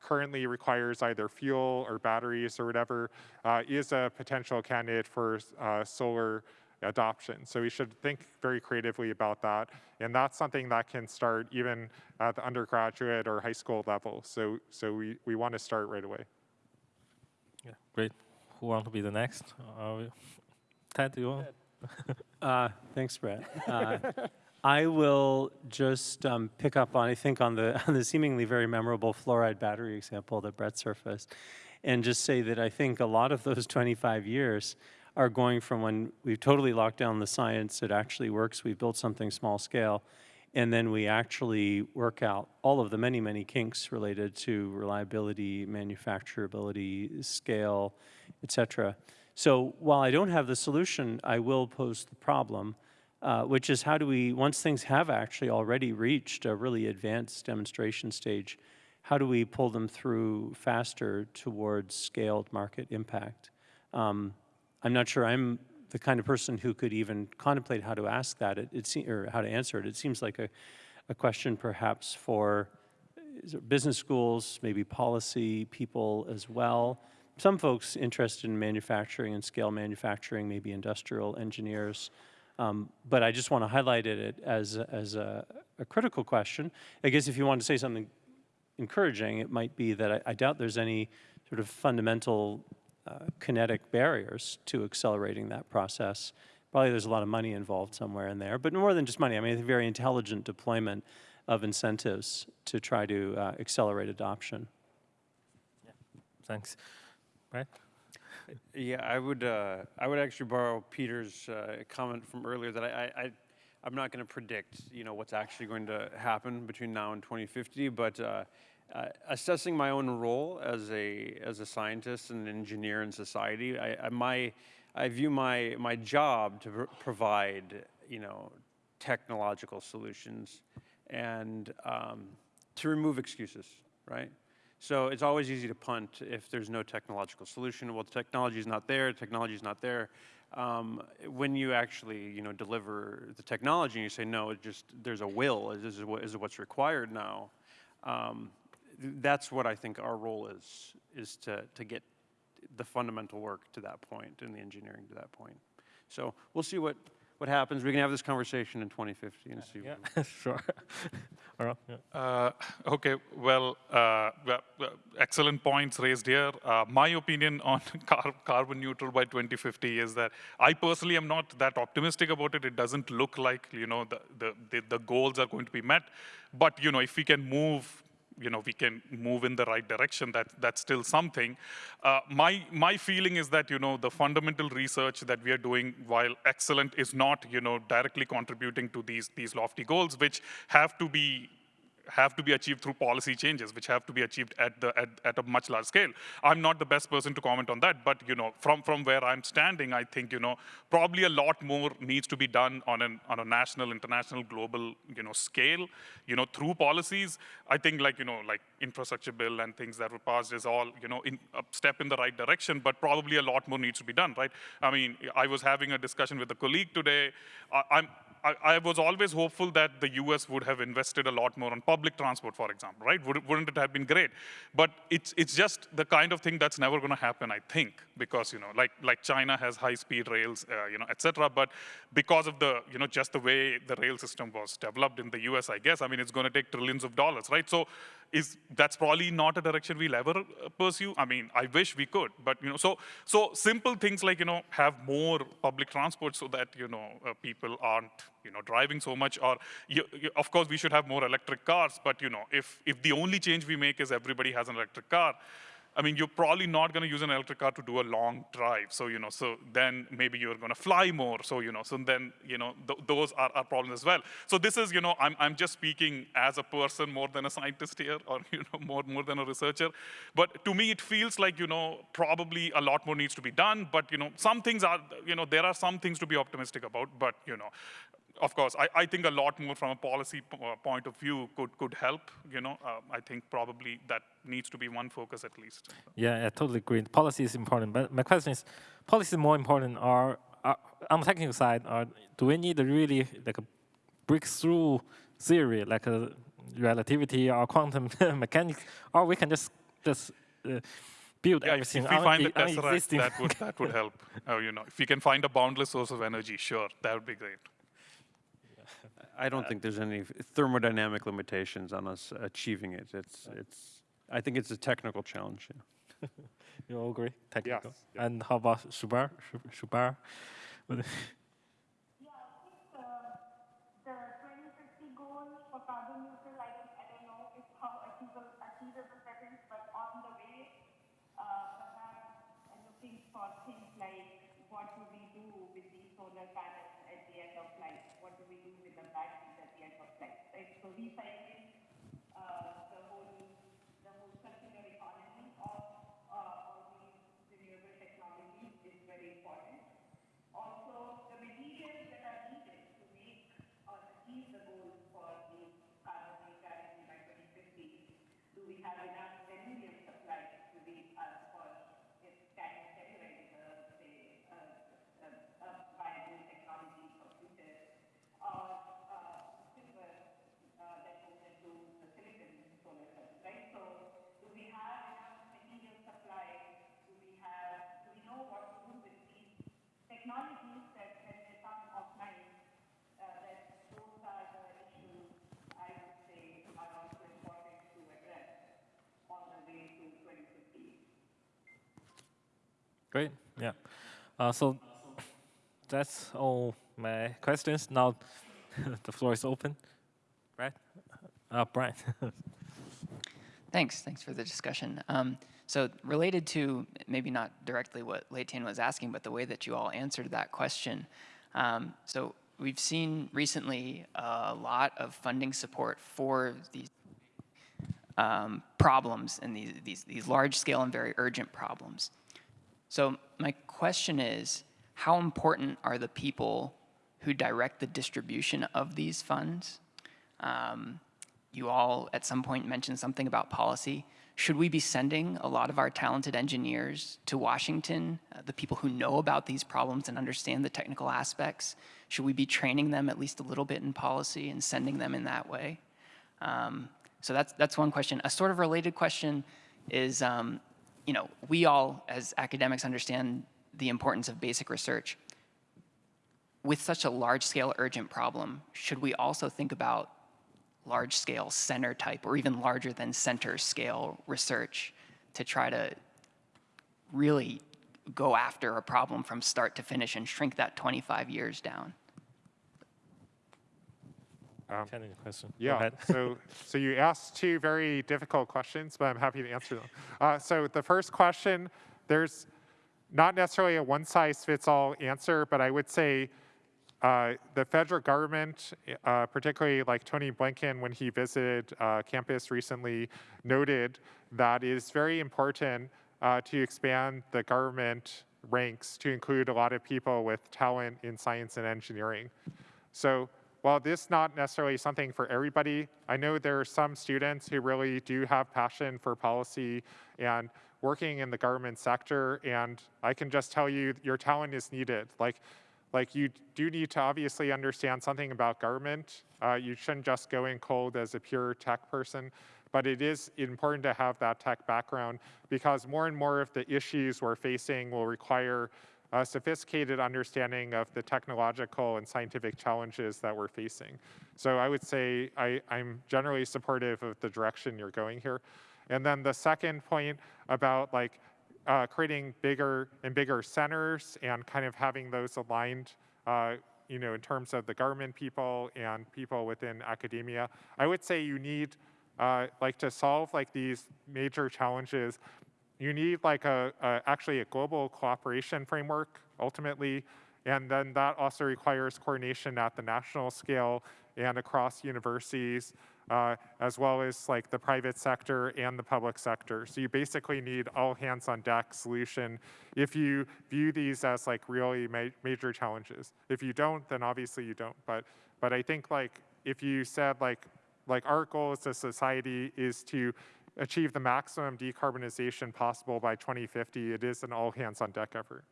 currently requires either fuel or batteries or whatever uh, is a potential candidate for uh, solar adoption. So we should think very creatively about that. And that's something that can start even at the undergraduate or high school level. So, so we, we want to start right away. Yeah, great. Who want to be the next? Uh, Ted, do you want? Uh, Thanks, Brett. I will just um, pick up on, I think, on the, on the seemingly very memorable fluoride battery example that Brett surfaced, and just say that I think a lot of those 25 years are going from when we've totally locked down the science, it actually works, we've built something small scale, and then we actually work out all of the many, many kinks related to reliability, manufacturability, scale, et cetera. So while I don't have the solution, I will pose the problem, uh, which is how do we, once things have actually already reached a really advanced demonstration stage, how do we pull them through faster towards scaled market impact? Um, I'm not sure I'm the kind of person who could even contemplate how to ask that, it, it or how to answer it. It seems like a, a question perhaps for business schools, maybe policy people as well. Some folks interested in manufacturing and scale manufacturing, maybe industrial engineers. Um, but I just want to highlight it as, as a, a, critical question. I guess if you want to say something encouraging, it might be that I, I doubt there's any sort of fundamental uh, kinetic barriers to accelerating that process. Probably there's a lot of money involved somewhere in there, but more than just money. I mean, a very intelligent deployment of incentives to try to uh, accelerate adoption. Yeah. Thanks. Right? Yeah, I would. Uh, I would actually borrow Peter's uh, comment from earlier that I, I, I'm not going to predict, you know, what's actually going to happen between now and 2050, but uh, uh, assessing my own role as a as a scientist and an engineer in society, I, I my I view my my job to pr provide you know technological solutions and um, to remove excuses, right? So it's always easy to punt if there's no technological solution. Well, the technology is not there. Technology is not there. Um, when you actually, you know, deliver the technology and you say no, it just there's a will. Is, what, is what's required now. Um, that's what I think our role is, is to, to get the fundamental work to that point and the engineering to that point. So we'll see what, what happens. We can have this conversation in 2050 and see. Yeah, sure. yeah. uh, okay, well, uh, excellent points raised here. Uh, my opinion on car carbon neutral by 2050 is that I personally am not that optimistic about it. It doesn't look like you know the, the, the, the goals are going to be met. But you know, if we can move you know, we can move in the right direction, that, that's still something. Uh, my, my feeling is that, you know, the fundamental research that we are doing, while excellent, is not, you know, directly contributing to these, these lofty goals, which have to be have to be achieved through policy changes, which have to be achieved at, the, at, at a much larger scale. I'm not the best person to comment on that, but you know, from, from where I'm standing, I think you know, probably a lot more needs to be done on, an, on a national, international, global you know, scale, you know, through policies. I think like, you know, like infrastructure bill and things that were passed is all you know, in, a step in the right direction, but probably a lot more needs to be done, right? I mean, I was having a discussion with a colleague today. I, I'm, I, I was always hopeful that the US would have invested a lot more on public transport, for example, right? Would, wouldn't it have been great? But it's, it's just the kind of thing that's never going to happen, I think, because, you know, like, like China has high-speed rails, uh, you know, et cetera, but because of the, you know, just the way the rail system was developed in the US, I guess, I mean, it's going to take trillions of dollars, right? So is that's probably not a direction we'll ever uh, pursue. I mean, I wish we could, but, you know, so, so simple things like, you know, have more public transport so that, you know, uh, people aren't, you know, driving so much, or, you, you, of course, we should have more electric cars, but, you know, if, if the only change we make is everybody has an electric car, I mean, you're probably not going to use an electric car to do a long drive. So, you know, so then maybe you're going to fly more. So, you know, so then, you know, th those are, are problems as well. So this is, you know, I'm, I'm just speaking as a person more than a scientist here or, you know, more, more than a researcher. But to me, it feels like, you know, probably a lot more needs to be done. But, you know, some things are, you know, there are some things to be optimistic about. But, you know, of course, I, I, think a lot more from a policy uh, point of view could, could help, you know. Uh, I think probably that needs to be one focus at least. Yeah, I totally agree. Policy is important, but my question is, policy is more important or, uh, on the technical side, or do we need a really like a breakthrough theory, like a relativity or quantum mechanics, or we can just, just uh, build yeah, everything if we find the tesseract, that would, that would help. Uh, you know, if we can find a boundless source of energy, sure, that would be great. I don't think there's any thermodynamic limitations on us achieving it. It's, it's, I think it's a technical challenge. Yeah. You all agree? Technical. Yes, yeah. And how about Shubhra? Shubhra? Yeah, I think uh, the 2050 goal for carbon neutral, I don't, know if how achievable, achievable that is, but on the way, uh, perhaps uh, looking for things like what do we do with these solar panels at the end of life? What do we do with the batteries at the end of? Right? So recycling uh, the whole the whole circular economy of uh, all these renewable technologies is very important. Also, the materials that are needed to make or achieve the goals for the carbon neutrality by 2050, do we have enough aluminum supply to be uh, for if can generate uh, say uh, uh, uh, viable technology for future or uh, silver uh, that goes into the silicon solar cells, right? So, do we have enough material supply? Do we have? Do we know what to do with these technologies that when they come offline? Uh, that those are the issues I would say are also important to address on the way to 2050. Great. Yeah. Uh, so that's all my questions. Now the floor is open. Right? Uh, Brian. Thanks. Thanks for the discussion. Um, so related to maybe not directly what Letian was asking, but the way that you all answered that question. Um, so we've seen recently a lot of funding support for these um, problems and these, these, these large scale and very urgent problems. So my question is, how important are the people who direct the distribution of these funds? Um, you all at some point mentioned something about policy. Should we be sending a lot of our talented engineers to Washington, uh, the people who know about these problems and understand the technical aspects? Should we be training them at least a little bit in policy and sending them in that way? Um, so that's, that's one question. A sort of related question is, um, you know, we all as academics understand the importance of basic research. With such a large scale urgent problem, should we also think about large scale center type or even larger than center scale research to try to really go after a problem from start to finish and shrink that 25 years down? Um, question. Yeah, so, so you asked two very difficult questions, but I'm happy to answer them. Uh, so the first question, there's not necessarily a one-size-fits-all answer, but I would say uh, the federal government, uh, particularly like Tony Blinken when he visited uh, campus recently, noted that it is very important uh, to expand the government ranks to include a lot of people with talent in science and engineering. So while this is not necessarily something for everybody, I know there are some students who really do have passion for policy and working in the government sector, and I can just tell you your talent is needed. Like like you do need to obviously understand something about government. Uh, you shouldn't just go in cold as a pure tech person, but it is important to have that tech background because more and more of the issues we're facing will require a sophisticated understanding of the technological and scientific challenges that we're facing. So I would say I, I'm generally supportive of the direction you're going here. And then the second point about like uh, creating bigger and bigger centers and kind of having those aligned, uh, you know, in terms of the government people and people within academia. I would say you need, uh, like, to solve like these major challenges, you need like a, a actually a global cooperation framework ultimately, and then that also requires coordination at the national scale and across universities uh, as well as like the private sector and the public sector. So you basically need all hands on deck solution if you view these as like really ma major challenges. If you don't, then obviously you don't. But but I think like if you said like like our goal as a society is to achieve the maximum decarbonization possible by 2050, it is an all hands on deck effort.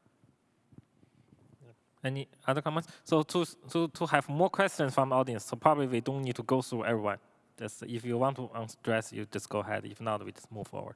Any other comments? So to, to, to have more questions from audience, so probably we don't need to go through everyone. Just if you want to stress, you just go ahead. If not, we just move forward.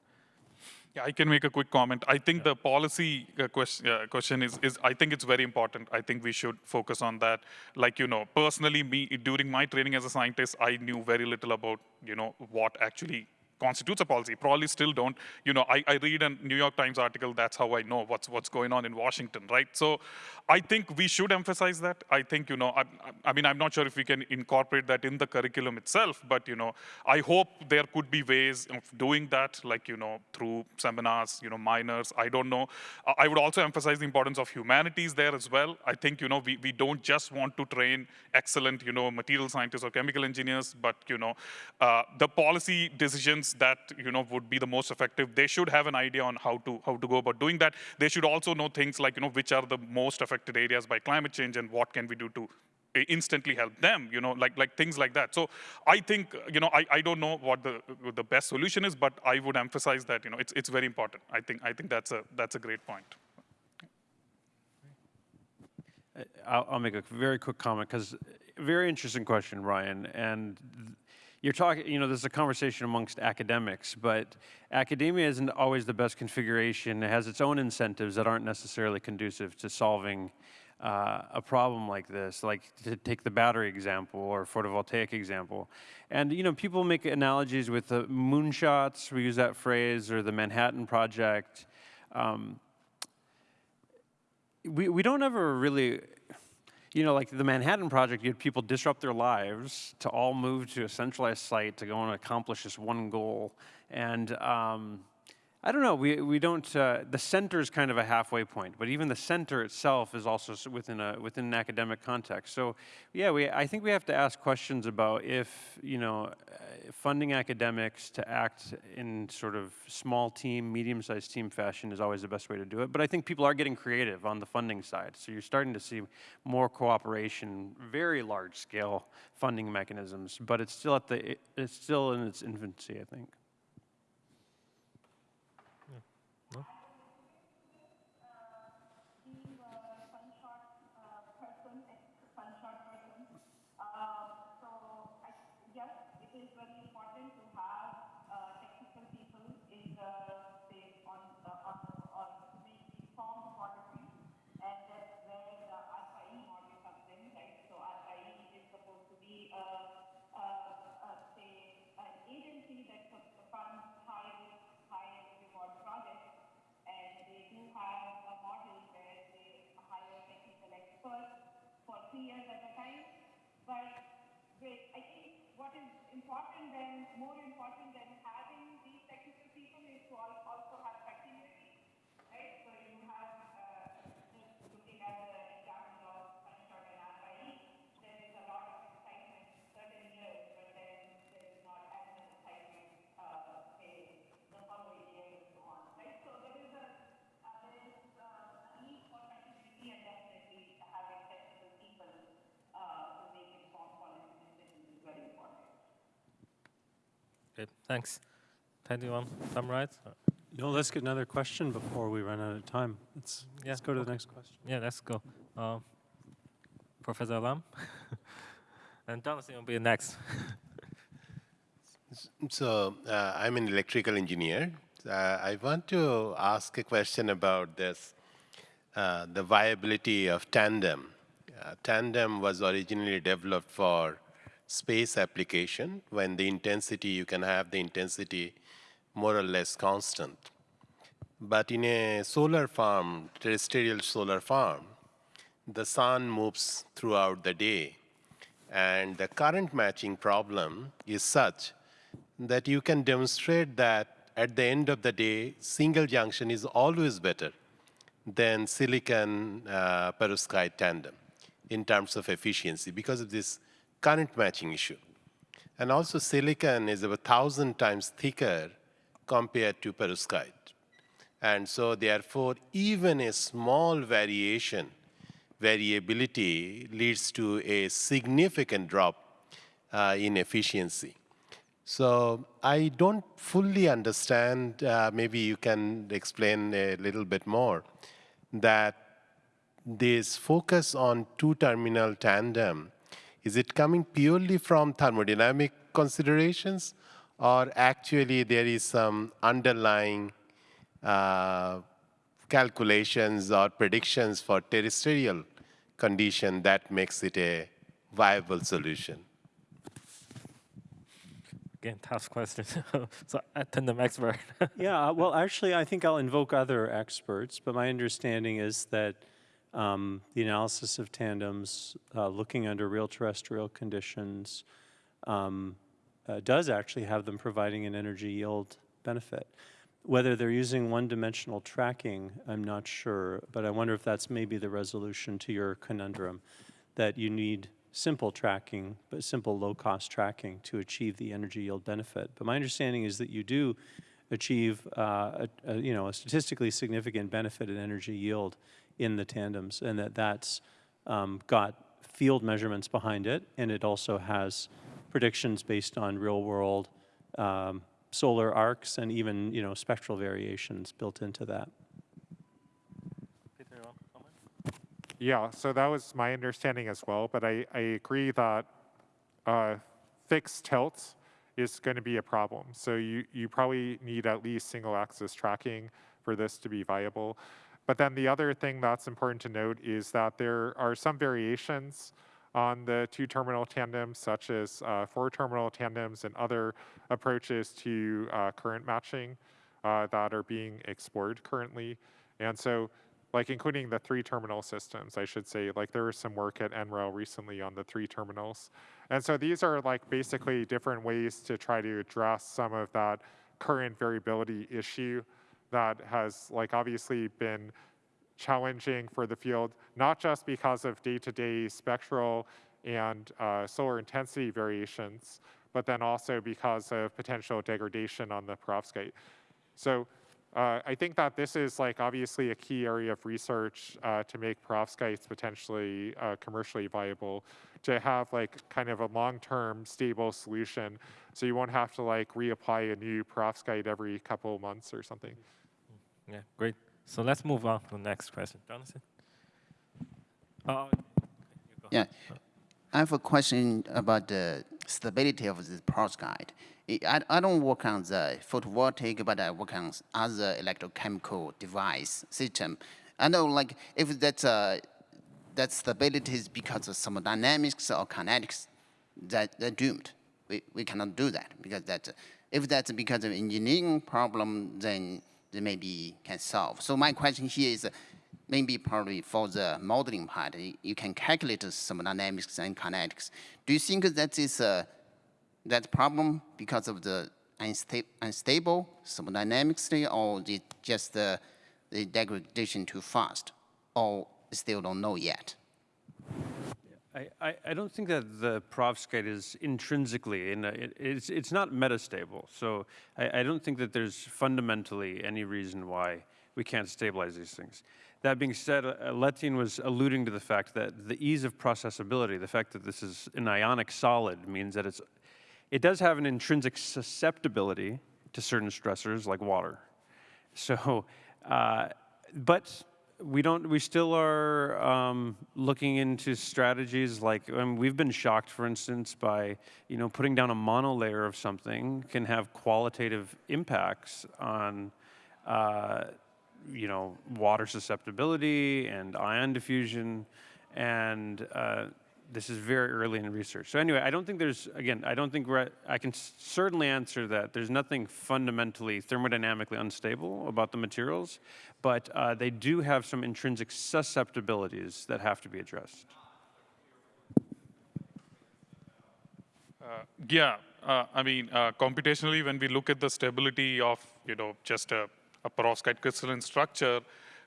Yeah, I can make a quick comment. I think the policy uh, question, uh, question is, is, I think it's very important. I think we should focus on that. Like, you know, personally, me, during my training as a scientist, I knew very little about, you know, what actually constitutes a policy. Probably still don't. You know, I, I read a New York Times article, that's how I know what's, what's going on in Washington, right? So I think we should emphasize that. I think, you know, I, I mean, I'm not sure if we can incorporate that in the curriculum itself, but, you know, I hope there could be ways of doing that, like, you know, through seminars, you know, minors, I don't know. I would also emphasize the importance of humanities there as well. I think, you know, we, we don't just want to train excellent, you know, material scientists or chemical engineers, but, you know, uh, the policy decisions that you know would be the most effective. They should have an idea on how to how to go about doing that. They should also know things like you know which are the most affected areas by climate change and what can we do to instantly help them, you know, like like things like that. So I think, you know, I, I don't know what the the best solution is, but I would emphasize that, you know, it's it's very important. I think I think that's a that's a great point. Uh, I'll, I'll make a very quick comment because uh, very interesting question, Ryan, and you're talking, you know, there's a conversation amongst academics, but academia isn't always the best configuration. It has its own incentives that aren't necessarily conducive to solving uh, a problem like this, like to take the battery example or photovoltaic example. And, you know, people make analogies with the moonshots, we use that phrase, or the Manhattan Project. Um, we, we don't ever really you know, like the Manhattan Project, you had people disrupt their lives to all move to a centralized site to go and accomplish this one goal. And um, I don't know, we, we don't, uh, the center is kind of a halfway point, but even the center itself is also within, a, within an academic context. So yeah, we, I think we have to ask questions about if, you know, uh, funding academics to act in sort of small team, medium-sized team fashion is always the best way to do it. But I think people are getting creative on the funding side. So you're starting to see more cooperation, very large scale funding mechanisms, but it's still at the, it's still in its infancy, I think. Three years at a time. But I think what is important then, more important than Good, thanks. Ted, do you want to summarize? Uh, No, let's get another question before we run out of time. Let's, Yeah, let's go to the next question. Yeah, let's go. Uh, Professor Lam. and Jonathan will be next. So uh, I'm an electrical engineer. Uh, I want to ask a question about this, uh, the viability of tandem. Uh, tandem was originally developed for space application when the intensity, you can have the intensity more or less constant. But in a solar farm, terrestrial solar farm, the sun moves throughout the day. And the current matching problem is such that you can demonstrate that at the end of the day, single junction is always better than silicon uh, perovskite tandem in terms of efficiency because of this current matching issue. And also silicon is about 1,000 times thicker compared to perovskite. And so therefore, even a small variation, variability leads to a significant drop uh, in efficiency. So I don't fully understand, uh, maybe you can explain a little bit more, that this focus on two-terminal tandem, is it coming purely from thermodynamic considerations, or actually there is some underlying uh, calculations or predictions for terrestrial condition that makes it a viable solution? Again, tough question. so tandem expert. Yeah, uh, well, actually, I think I'll invoke other experts, but my understanding is that um, the analysis of tandems, uh, looking under real terrestrial conditions, um, uh, does actually have them providing an energy yield benefit. Whether they're using one-dimensional tracking, I'm not sure, but I wonder if that's maybe the resolution to your conundrum, that you need simple tracking, but simple low-cost tracking to achieve the energy yield benefit. But my understanding is that you do achieve, uh, a, a, you know, a statistically significant benefit in energy yield in the tandems, and that that's um, got field measurements behind it, and it also has predictions based on real-world um, solar arcs and even, you know, spectral variations built into that. Peter, you want to comment? Yeah, so that was my understanding as well, but I, I agree that uh, fixed tilt is going to be a problem. So you, you probably need at least single axis tracking for this to be viable. But then the other thing that's important to note is that there are some variations on the two terminal tandems, such as uh, four terminal tandems and other approaches to uh, current matching uh, that are being explored currently. And so like including the three terminal systems, I should say. Like there was some work at NREL recently on the three terminals. And so these are like basically different ways to try to address some of that current variability issue that has like obviously been challenging for the field, not just because of day-to-day spectral and uh, solar intensity variations, but then also because of potential degradation on the perovskite. So uh, I think that this is like obviously a key area of research uh, to make perovskites potentially uh, commercially viable, to have like kind of a long-term stable solution, so you won't have to like reapply a new perovskite every couple of months or something. Yeah, great. So let's move on to the next question. Jonathan? Uh, Yeah, I have a question about the stability of the perovskite. I, I don't work on the photovoltaic, but I work on other electrochemical device system. I know, like, if that's uh, that stability is because of thermodynamics or kinetics, that they're doomed. We, we cannot do that because that, if that's because of engineering problem, then maybe can solve. So my question here is, uh, maybe probably for the modeling part, you, can calculate the thermodynamics and kinetics. Do you think that is a that problem because of the unsta unstable thermodynamics or the, just the, the degradation too fast, or still don't know yet? I, I, don't think that the perovskite is intrinsically, in a, it, it's, it's not metastable. So I, I don't think that there's fundamentally any reason why we can't stabilize these things. That being said, uh, Letian was alluding to the fact that the ease of processability, the fact that this is an ionic solid means that it's, it does have an intrinsic susceptibility to certain stressors like water. So, uh, but we don't, we still are um, looking into strategies like, um, we've been shocked, for instance, by, you know, putting down a monolayer of something can have qualitative impacts on, uh, you know, water susceptibility and ion diffusion. And uh, this is very early in research. So anyway, I don't think there's, again, I don't think we're, at, I can certainly answer that. There's nothing fundamentally thermodynamically unstable about the materials, but uh, they do have some intrinsic susceptibilities that have to be addressed. Yeah, uh, I mean, uh, computationally, when we look at the stability of, you know, just a, a perovskite crystalline structure,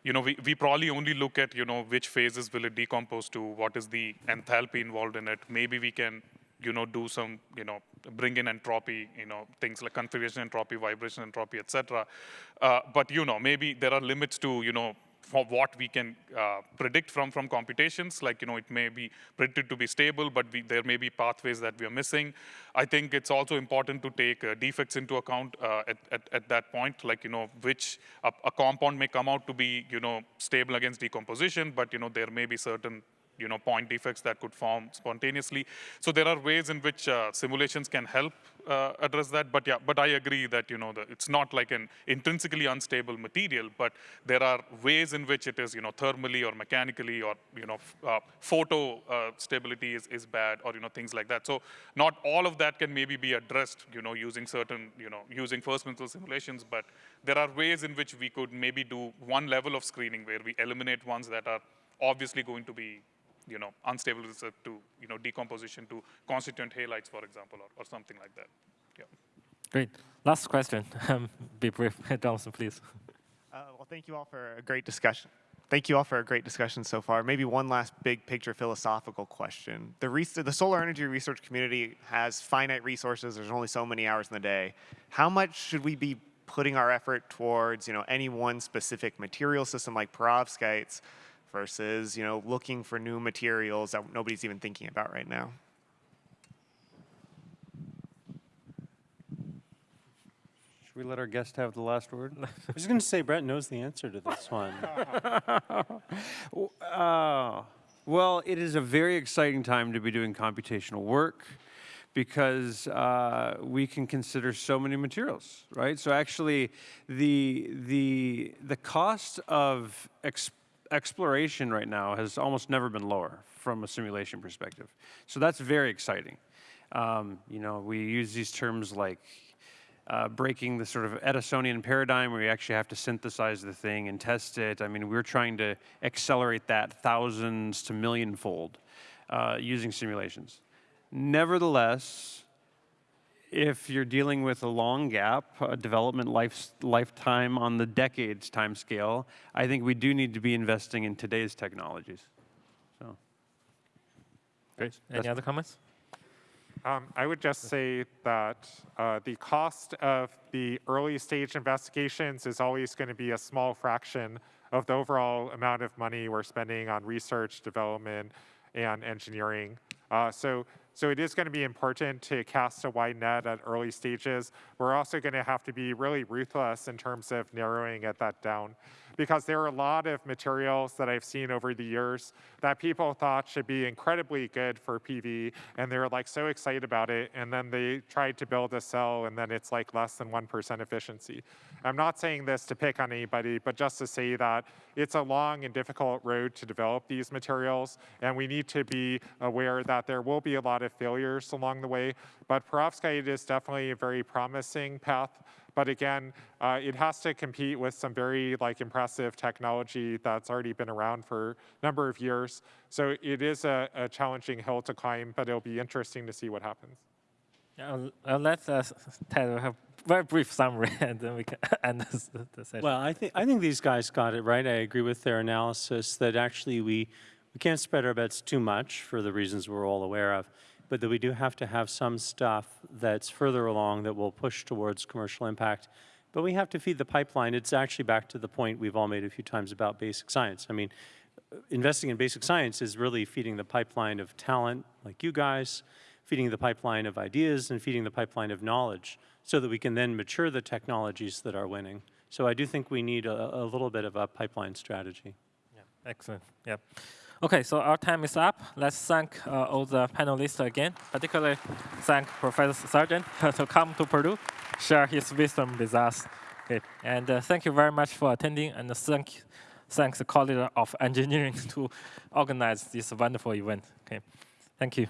you know, we, we probably only look at, you know, which phases will it decompose to, what is the enthalpy involved in it. Maybe we can, you know, do some, you know, bring in entropy, you know, things like configuration entropy, vibration entropy, et cetera. Uh, but, you know, maybe there are limits to, you know, for what we can uh, predict from from computations. Like you know, it may be predicted to be stable, but we, there may be pathways that we are missing. I think it's also important to take uh, defects into account uh, at, at, at that point. Like you know, which a, a compound may come out to be you know stable against decomposition, but you know there may be certain you know, point defects that could form spontaneously. So there are ways in which uh, simulations can help uh, address that. But yeah, but I agree that you know the, it's not like an intrinsically unstable material, but there are ways in which it is you know thermally or mechanically or you know uh, photo uh, stability is, is bad or you know things like that. So not all of that can maybe be addressed you know using certain you know using first principle simulations, but there are ways in which we could maybe do one level of screening where we eliminate ones that are obviously going to be you know, unstable result to, you know, decomposition to constituent halides, for example, or, or something like that. Yeah. Great. Last question. Um, Be brief. Thompson, please. Uh, well, thank you all for a great discussion. Thank you all for a great discussion so far. Maybe one last big picture philosophical question. The, the solar energy research community has finite resources. There's only so many hours in the day. How much should we be putting our effort towards, you know, any one specific material system like perovskites versus, you know, looking for new materials that nobody's even thinking about right now? Should we let our guest have the last word? I was going to say Brett knows the answer to this one. Uh, well, it is a very exciting time to be doing computational work because uh, we can consider so many materials, right? So actually, the the the cost of ex- exploration right now has almost never been lower from a simulation perspective. So that's very exciting. Um, you know, we use these terms like uh, breaking the sort of Edisonian paradigm where you actually have to synthesize the thing and test it. I mean, we're trying to accelerate that thousands to millionfold uh, using simulations. Nevertheless, if you're dealing with a long gap, a development life, lifetime on the decades time scale, I think we do need to be investing in today's technologies. So. Great. Any other comments? Um, I would just say that uh, the cost of the early stage investigations is always going to be a small fraction of the overall amount of money we're spending on research, development, and engineering. Uh, so, so it is going to be important to cast a wide net at early stages. We're also going to have to be really ruthless in terms of narrowing it that down because there are a lot of materials that I've seen over the years that people thought should be incredibly good for PV, and they were like so excited about it, and then they tried to build a cell, and then it's like less than 1% efficiency. I'm not saying this to pick on anybody, but just to say that it's a long and difficult road to develop these materials, and we need to be aware that there will be a lot of failures along the way, but perovskite is definitely a very promising path but again, uh, it has to compete with some very like impressive technology that's already been around for a number of years. So it is a, a challenging hill to climb, but it'll be interesting to see what happens. Yeah, I'll, I'll let uh, Ted have very brief summary, and then we can end this, the session. Well, I think I think these guys got it right. I agree with their analysis that actually we we can't spread our bets too much for the reasons we're all aware of, but that we do have to have some stuff that's further along that will push towards commercial impact. But we have to feed the pipeline. It's actually back to the point we've all made a few times about basic science. I mean, investing in basic science is really feeding the pipeline of talent like you guys, feeding the pipeline of ideas, and feeding the pipeline of knowledge so that we can then mature the technologies that are winning. So I do think we need a, a little bit of a pipeline strategy. Yeah, excellent. Yep. Okay, so our time is up. Let's thank uh, all the panelists again, particularly thank Professor Sargent to come to Purdue, share his wisdom with us. Okay, and uh, thank you very much for attending, and thank thanks the College of Engineering to organize this wonderful event. Okay, thank you.